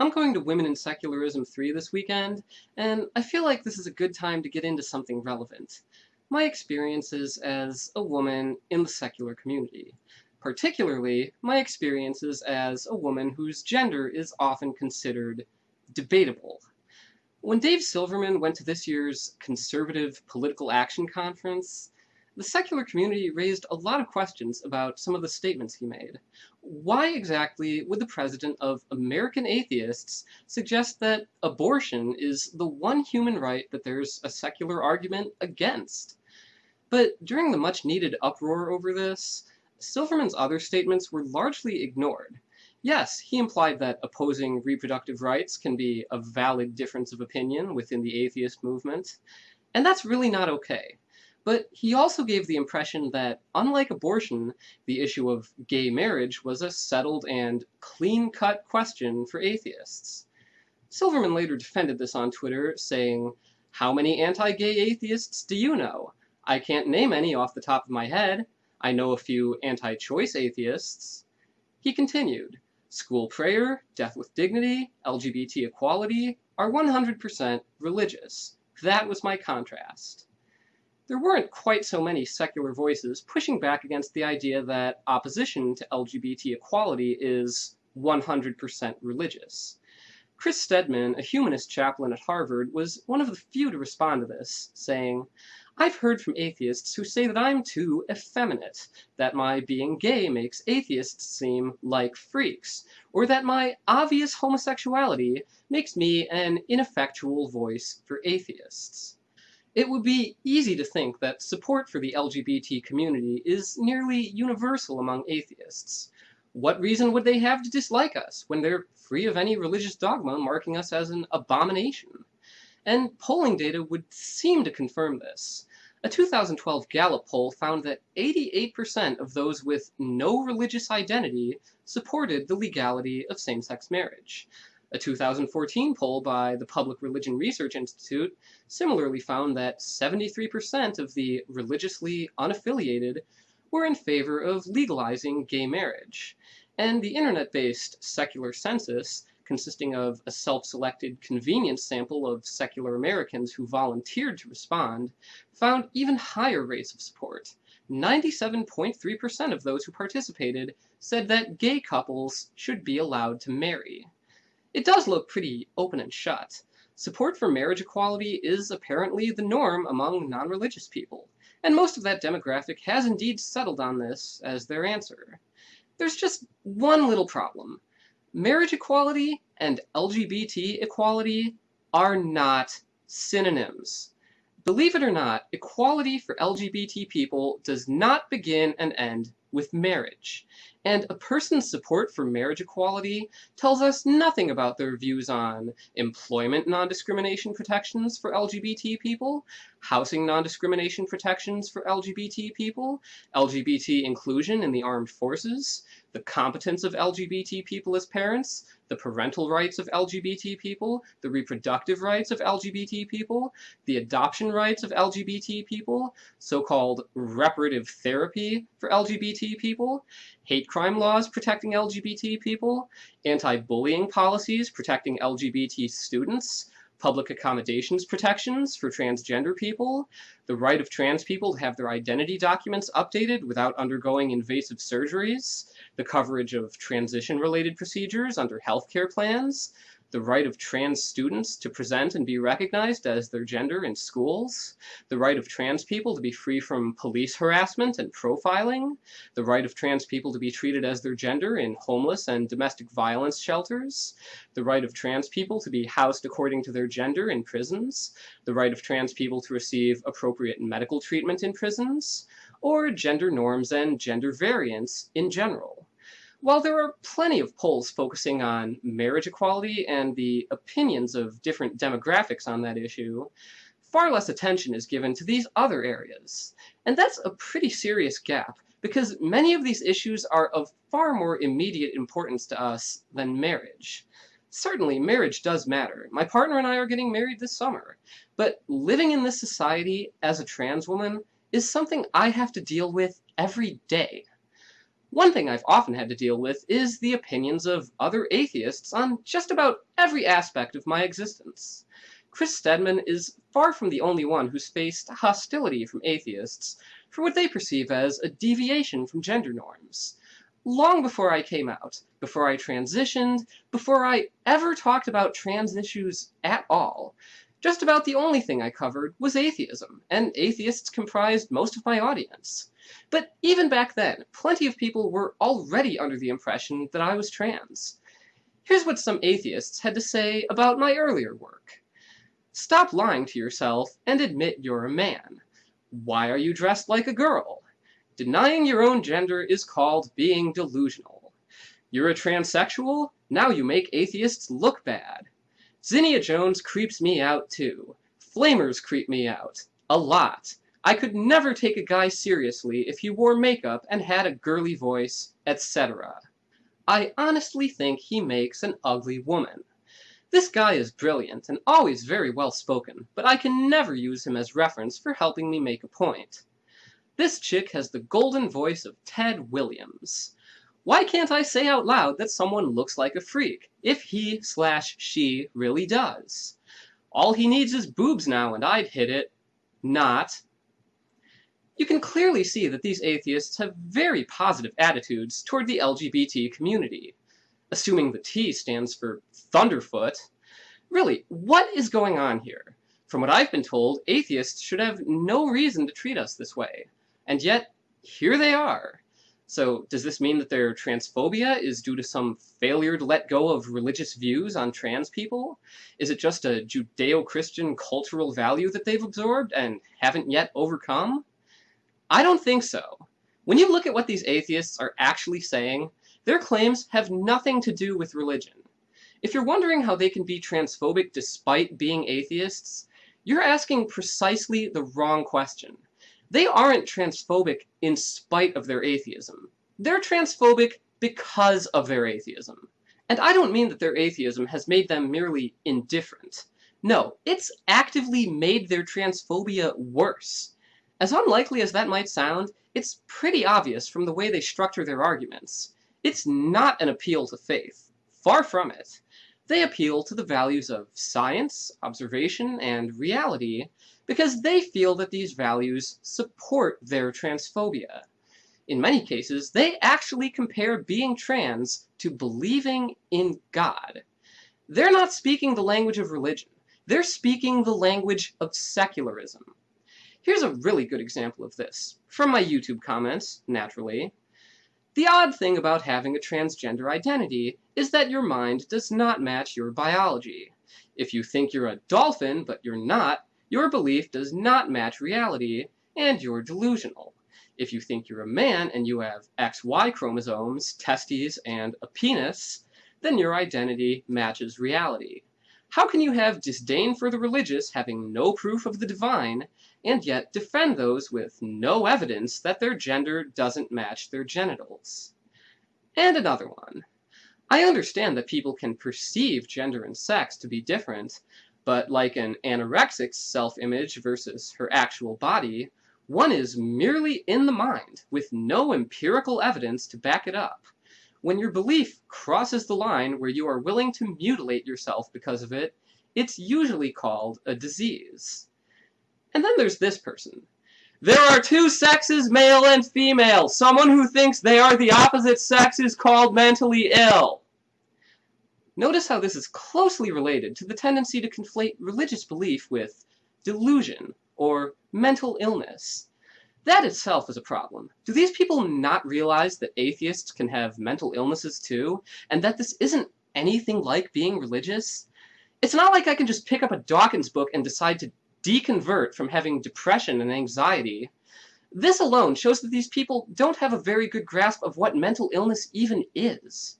I'm going to Women in Secularism 3 this weekend, and I feel like this is a good time to get into something relevant. My experiences as a woman in the secular community. Particularly, my experiences as a woman whose gender is often considered debatable. When Dave Silverman went to this year's Conservative Political Action Conference, the secular community raised a lot of questions about some of the statements he made. Why exactly would the president of American Atheists suggest that abortion is the one human right that there's a secular argument against? But during the much needed uproar over this, Silverman's other statements were largely ignored. Yes, he implied that opposing reproductive rights can be a valid difference of opinion within the atheist movement, and that's really not okay. But he also gave the impression that, unlike abortion, the issue of gay marriage was a settled and clean-cut question for atheists. Silverman later defended this on Twitter, saying, How many anti-gay atheists do you know? I can't name any off the top of my head. I know a few anti-choice atheists. He continued, School prayer, death with dignity, LGBT equality are 100% religious. That was my contrast there weren't quite so many secular voices pushing back against the idea that opposition to LGBT equality is 100% religious. Chris Stedman, a humanist chaplain at Harvard, was one of the few to respond to this, saying, I've heard from atheists who say that I'm too effeminate, that my being gay makes atheists seem like freaks, or that my obvious homosexuality makes me an ineffectual voice for atheists. It would be easy to think that support for the LGBT community is nearly universal among atheists. What reason would they have to dislike us when they're free of any religious dogma marking us as an abomination? And polling data would seem to confirm this. A 2012 Gallup poll found that 88% of those with no religious identity supported the legality of same-sex marriage. A 2014 poll by the Public Religion Research Institute similarly found that 73% of the religiously unaffiliated were in favor of legalizing gay marriage. And the internet-based secular census, consisting of a self-selected convenience sample of secular Americans who volunteered to respond, found even higher rates of support. 97.3% of those who participated said that gay couples should be allowed to marry. It does look pretty open and shut. Support for marriage equality is apparently the norm among non-religious people, and most of that demographic has indeed settled on this as their answer. There's just one little problem. Marriage equality and LGBT equality are not synonyms. Believe it or not, equality for LGBT people does not begin and end with marriage. And a person's support for marriage equality tells us nothing about their views on employment non-discrimination protections for LGBT people, housing non-discrimination protections for LGBT people, LGBT inclusion in the armed forces, the competence of LGBT people as parents, the parental rights of LGBT people, the reproductive rights of LGBT people, the adoption rights of LGBT people, so-called reparative therapy for LGBT people, hate crime laws protecting LGBT people, anti-bullying policies protecting LGBT students, public accommodations protections for transgender people, the right of trans people to have their identity documents updated without undergoing invasive surgeries, the coverage of transition-related procedures under healthcare plans, the right of trans students to present and be recognized as their gender in schools, the right of trans people to be free from police harassment and profiling, the right of trans people to be treated as their gender in homeless and domestic violence shelters, the right of trans people to be housed according to their gender in prisons, the right of trans people to receive appropriate medical treatment in prisons, or gender norms and gender variance in general. While there are plenty of polls focusing on marriage equality and the opinions of different demographics on that issue, far less attention is given to these other areas. And that's a pretty serious gap, because many of these issues are of far more immediate importance to us than marriage. Certainly, marriage does matter. My partner and I are getting married this summer. But living in this society as a trans woman is something I have to deal with every day. One thing I've often had to deal with is the opinions of other atheists on just about every aspect of my existence. Chris Stedman is far from the only one who's faced hostility from atheists for what they perceive as a deviation from gender norms. Long before I came out, before I transitioned, before I ever talked about trans issues at all, just about the only thing I covered was atheism, and atheists comprised most of my audience. But even back then, plenty of people were already under the impression that I was trans. Here's what some atheists had to say about my earlier work. Stop lying to yourself and admit you're a man. Why are you dressed like a girl? Denying your own gender is called being delusional. You're a transsexual? Now you make atheists look bad. Zinnia Jones creeps me out too. Flamers creep me out. A lot. I could never take a guy seriously if he wore makeup and had a girly voice, etc. I honestly think he makes an ugly woman. This guy is brilliant and always very well spoken, but I can never use him as reference for helping me make a point. This chick has the golden voice of Ted Williams. Why can't I say out loud that someone looks like a freak, if he slash she really does? All he needs is boobs now and I'd hit it. Not. You can clearly see that these atheists have very positive attitudes toward the LGBT community assuming the T stands for Thunderfoot. Really, what is going on here? From what I've been told, atheists should have no reason to treat us this way. And yet, here they are. So, does this mean that their transphobia is due to some failure to let go of religious views on trans people? Is it just a Judeo Christian cultural value that they've absorbed and haven't yet overcome? I don't think so. When you look at what these atheists are actually saying, their claims have nothing to do with religion. If you're wondering how they can be transphobic despite being atheists, you're asking precisely the wrong question. They aren't transphobic in spite of their atheism. They're transphobic because of their atheism. And I don't mean that their atheism has made them merely indifferent. No, it's actively made their transphobia worse. As unlikely as that might sound, it's pretty obvious from the way they structure their arguments. It's not an appeal to faith. Far from it. They appeal to the values of science, observation, and reality because they feel that these values support their transphobia. In many cases, they actually compare being trans to believing in God. They're not speaking the language of religion. They're speaking the language of secularism. Here's a really good example of this. From my YouTube comments, naturally. The odd thing about having a transgender identity is that your mind does not match your biology. If you think you're a dolphin, but you're not, your belief does not match reality, and you're delusional. If you think you're a man and you have XY chromosomes, testes, and a penis, then your identity matches reality. How can you have disdain for the religious having no proof of the divine, and yet defend those with no evidence that their gender doesn't match their genitals? And another one. I understand that people can perceive gender and sex to be different, but like an anorexic's self-image versus her actual body, one is merely in the mind, with no empirical evidence to back it up. When your belief crosses the line where you are willing to mutilate yourself because of it, it's usually called a disease. And then there's this person. There are two sexes, male and female. Someone who thinks they are the opposite sex is called mentally ill. Notice how this is closely related to the tendency to conflate religious belief with delusion or mental illness. That itself is a problem. Do these people not realize that atheists can have mental illnesses too, and that this isn't anything like being religious? It's not like I can just pick up a Dawkins book and decide to deconvert from having depression and anxiety. This alone shows that these people don't have a very good grasp of what mental illness even is.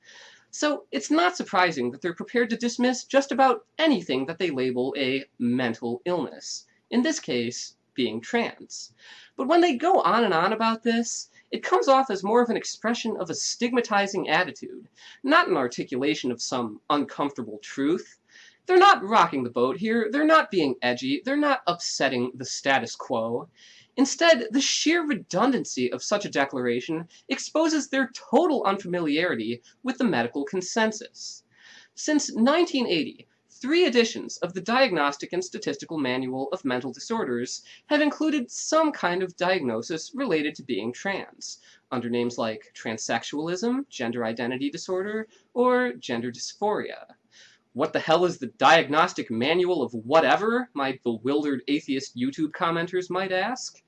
So it's not surprising that they're prepared to dismiss just about anything that they label a mental illness. In this case, being trans. But when they go on and on about this, it comes off as more of an expression of a stigmatizing attitude, not an articulation of some uncomfortable truth. They're not rocking the boat here, they're not being edgy, they're not upsetting the status quo. Instead, the sheer redundancy of such a declaration exposes their total unfamiliarity with the medical consensus. Since 1980, three editions of the Diagnostic and Statistical Manual of Mental Disorders have included some kind of diagnosis related to being trans, under names like transsexualism, gender identity disorder, or gender dysphoria. What the hell is the Diagnostic Manual of Whatever? My bewildered atheist YouTube commenters might ask.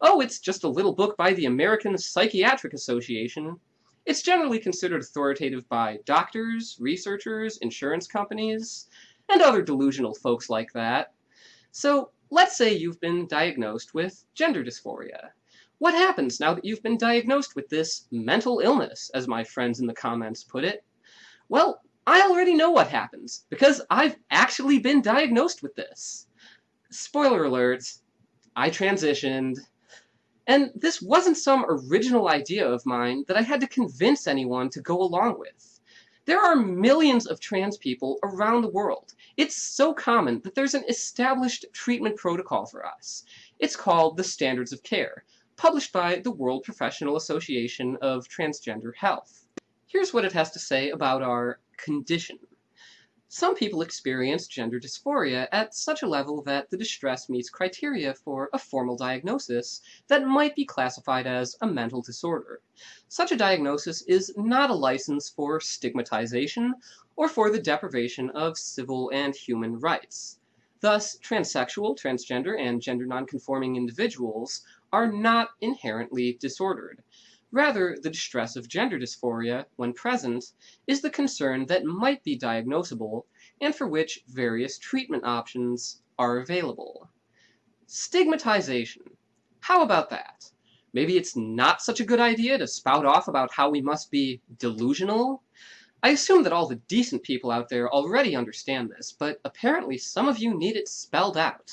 Oh, it's just a little book by the American Psychiatric Association. It's generally considered authoritative by doctors, researchers, insurance companies, and other delusional folks like that. So let's say you've been diagnosed with gender dysphoria. What happens now that you've been diagnosed with this mental illness, as my friends in the comments put it? Well, I already know what happens, because I've actually been diagnosed with this. Spoiler alert, I transitioned, and this wasn't some original idea of mine that I had to convince anyone to go along with. There are millions of trans people around the world. It's so common that there's an established treatment protocol for us. It's called the Standards of Care, published by the World Professional Association of Transgender Health. Here's what it has to say about our condition. Some people experience gender dysphoria at such a level that the distress meets criteria for a formal diagnosis that might be classified as a mental disorder. Such a diagnosis is not a license for stigmatization or for the deprivation of civil and human rights. Thus, transsexual, transgender, and gender nonconforming individuals are not inherently disordered. Rather, the distress of gender dysphoria, when present, is the concern that might be diagnosable and for which various treatment options are available. Stigmatization. How about that? Maybe it's not such a good idea to spout off about how we must be delusional? I assume that all the decent people out there already understand this, but apparently some of you need it spelled out.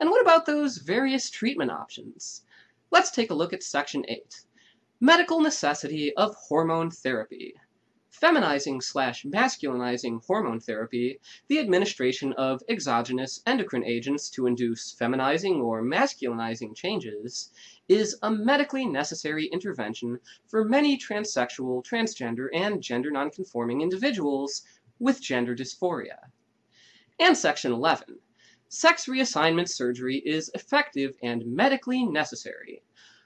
And what about those various treatment options? Let's take a look at Section 8. Medical necessity of hormone therapy. Feminizing slash masculinizing hormone therapy, the administration of exogenous endocrine agents to induce feminizing or masculinizing changes, is a medically necessary intervention for many transsexual, transgender, and gender nonconforming individuals with gender dysphoria. And Section 11. Sex reassignment surgery is effective and medically necessary.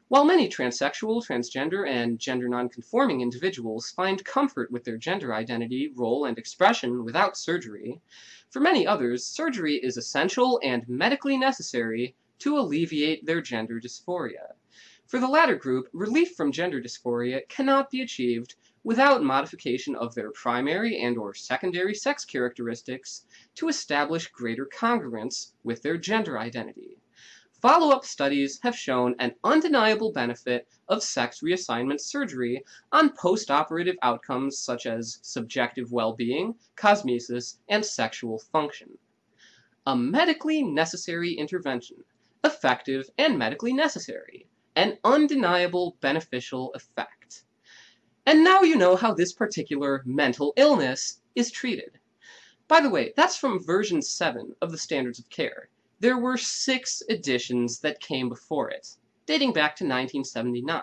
While many transsexual, transgender, and gender nonconforming individuals find comfort with their gender identity, role, and expression without surgery, for many others, surgery is essential and medically necessary to alleviate their gender dysphoria. For the latter group, relief from gender dysphoria cannot be achieved without modification of their primary and or secondary sex characteristics to establish greater congruence with their gender identity. Follow-up studies have shown an undeniable benefit of sex reassignment surgery on post-operative outcomes such as subjective well-being, cosmesis, and sexual function. A medically necessary intervention, effective and medically necessary, an undeniable beneficial effect. And now you know how this particular mental illness is treated. By the way, that's from version 7 of the Standards of Care. There were six editions that came before it, dating back to 1979.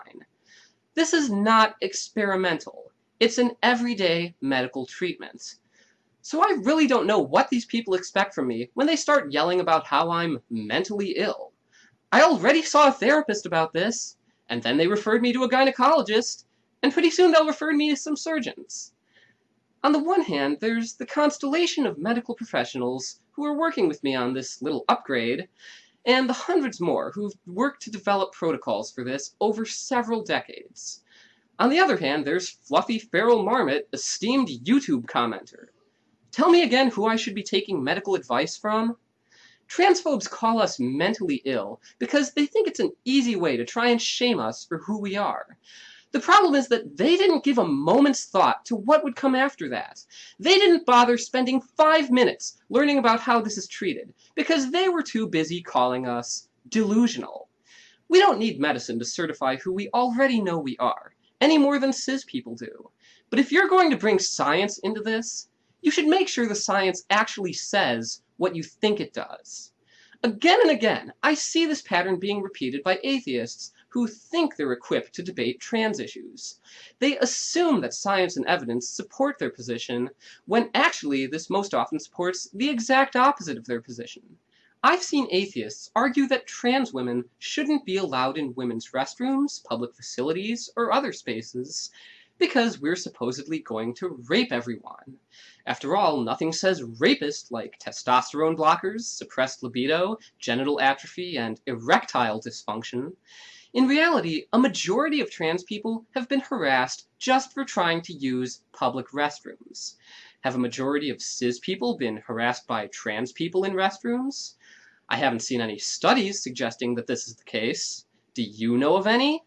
This is not experimental. It's an everyday medical treatment. So I really don't know what these people expect from me when they start yelling about how I'm mentally ill. I already saw a therapist about this, and then they referred me to a gynecologist, and pretty soon they'll refer me to some surgeons. On the one hand, there's the constellation of medical professionals who are working with me on this little upgrade, and the hundreds more who've worked to develop protocols for this over several decades. On the other hand, there's Fluffy Feral Marmot, esteemed YouTube commenter. Tell me again who I should be taking medical advice from? Transphobes call us mentally ill because they think it's an easy way to try and shame us for who we are. The problem is that they didn't give a moment's thought to what would come after that. They didn't bother spending five minutes learning about how this is treated because they were too busy calling us delusional. We don't need medicine to certify who we already know we are, any more than cis people do. But if you're going to bring science into this, you should make sure the science actually says what you think it does. Again and again, I see this pattern being repeated by atheists who think they're equipped to debate trans issues. They assume that science and evidence support their position, when actually this most often supports the exact opposite of their position. I've seen atheists argue that trans women shouldn't be allowed in women's restrooms, public facilities, or other spaces because we're supposedly going to rape everyone. After all, nothing says rapist like testosterone blockers, suppressed libido, genital atrophy, and erectile dysfunction. In reality, a majority of trans people have been harassed just for trying to use public restrooms. Have a majority of cis people been harassed by trans people in restrooms? I haven't seen any studies suggesting that this is the case. Do you know of any?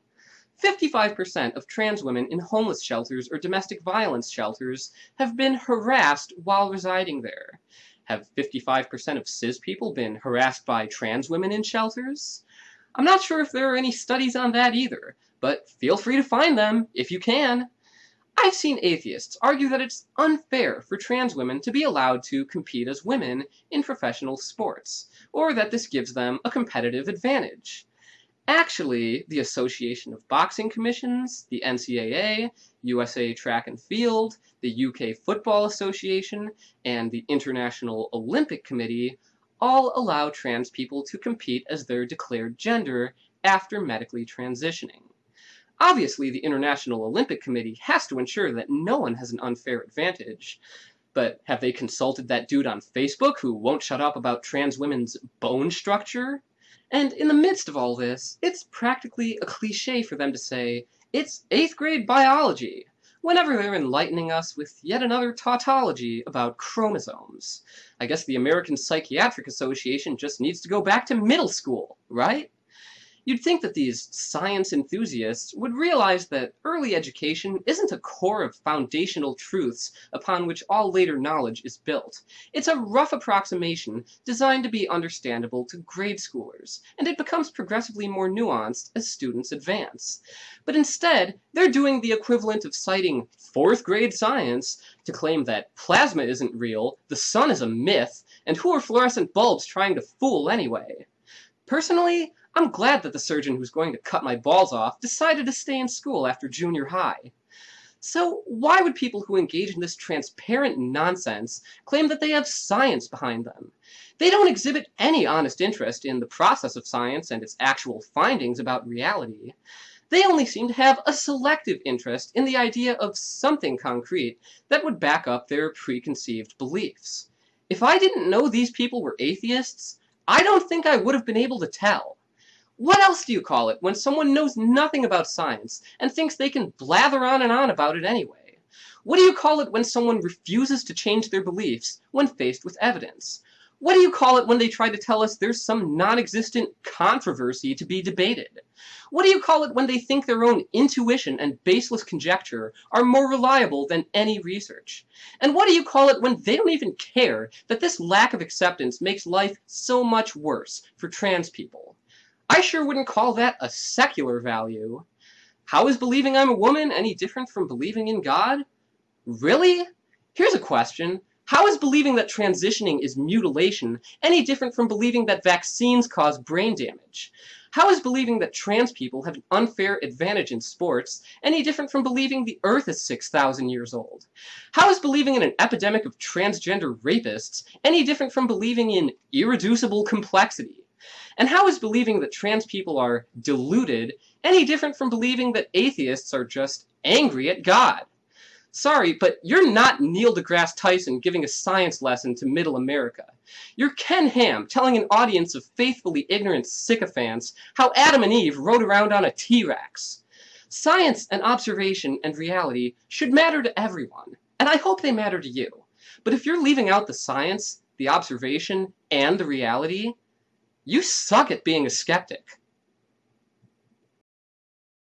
55% of trans women in homeless shelters or domestic violence shelters have been harassed while residing there. Have 55% of cis people been harassed by trans women in shelters? I'm not sure if there are any studies on that either, but feel free to find them if you can. I've seen atheists argue that it's unfair for trans women to be allowed to compete as women in professional sports, or that this gives them a competitive advantage. Actually, the Association of Boxing Commissions, the NCAA, USA Track and Field, the UK Football Association, and the International Olympic Committee all allow trans people to compete as their declared gender after medically transitioning. Obviously, the International Olympic Committee has to ensure that no one has an unfair advantage. But have they consulted that dude on Facebook who won't shut up about trans women's bone structure? And in the midst of all this, it's practically a cliche for them to say, it's eighth grade biology, whenever they're enlightening us with yet another tautology about chromosomes. I guess the American Psychiatric Association just needs to go back to middle school, right? You'd think that these science enthusiasts would realize that early education isn't a core of foundational truths upon which all later knowledge is built. It's a rough approximation designed to be understandable to grade schoolers, and it becomes progressively more nuanced as students advance. But instead, they're doing the equivalent of citing fourth grade science to claim that plasma isn't real, the sun is a myth, and who are fluorescent bulbs trying to fool anyway? Personally, I'm glad that the surgeon who's going to cut my balls off decided to stay in school after junior high. So why would people who engage in this transparent nonsense claim that they have science behind them? They don't exhibit any honest interest in the process of science and its actual findings about reality. They only seem to have a selective interest in the idea of something concrete that would back up their preconceived beliefs. If I didn't know these people were atheists, I don't think I would have been able to tell. What else do you call it when someone knows nothing about science and thinks they can blather on and on about it anyway? What do you call it when someone refuses to change their beliefs when faced with evidence? What do you call it when they try to tell us there's some non-existent controversy to be debated? What do you call it when they think their own intuition and baseless conjecture are more reliable than any research? And what do you call it when they don't even care that this lack of acceptance makes life so much worse for trans people? I sure wouldn't call that a secular value. How is believing I'm a woman any different from believing in God? Really? Here's a question. How is believing that transitioning is mutilation any different from believing that vaccines cause brain damage? How is believing that trans people have an unfair advantage in sports any different from believing the earth is 6,000 years old? How is believing in an epidemic of transgender rapists any different from believing in irreducible complexity? And how is believing that trans people are deluded any different from believing that atheists are just angry at God? Sorry, but you're not Neil deGrasse Tyson giving a science lesson to middle America. You're Ken Ham telling an audience of faithfully ignorant sycophants how Adam and Eve rode around on a T-Rex. Science and observation and reality should matter to everyone, and I hope they matter to you. But if you're leaving out the science, the observation, and the reality, you suck at being a skeptic.